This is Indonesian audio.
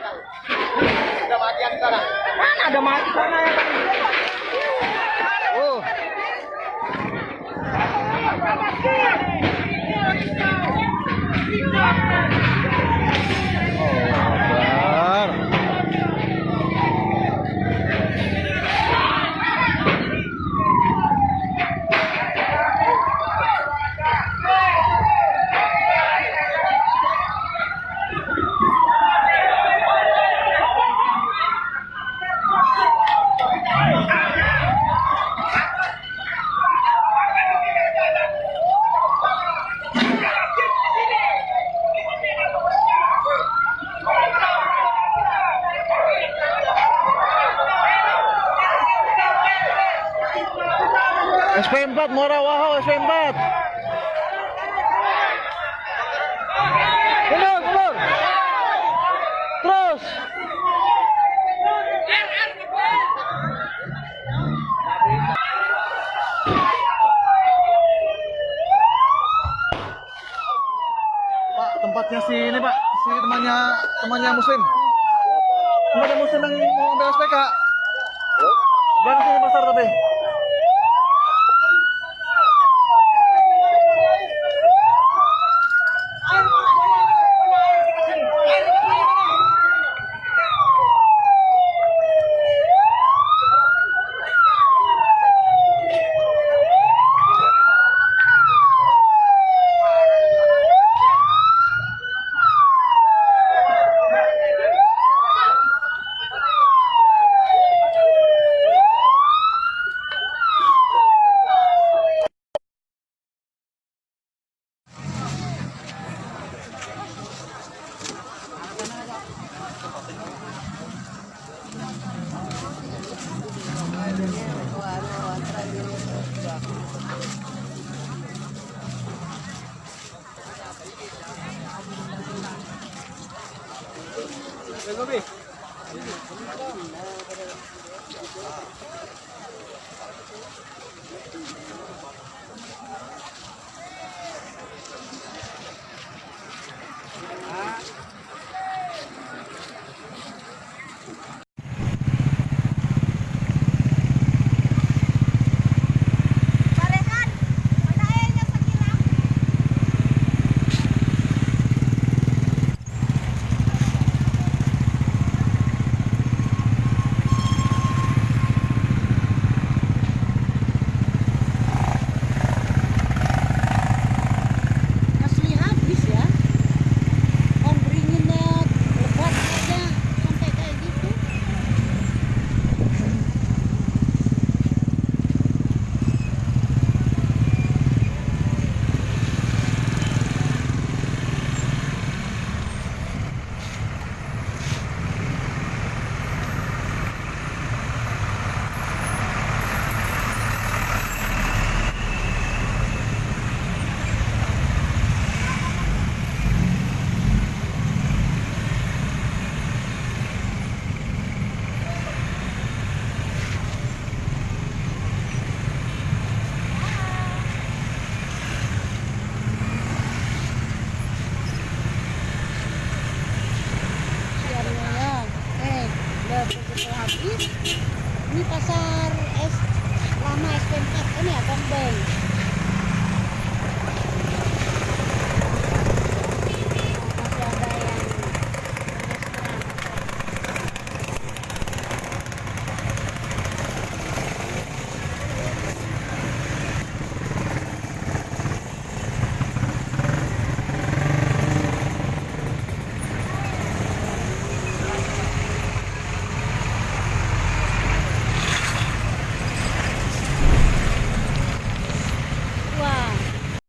Udah matian sekarang. Mana ada mati sana ya? SP4 Mora Wahau SP4 Mundur mundur Terus. Pak tempatnya si ini Pak. Si temannya temannya muslim. Temannya muslim yang mau ambil SPK Belakang sini pasar tapi Thank you. Ini pasar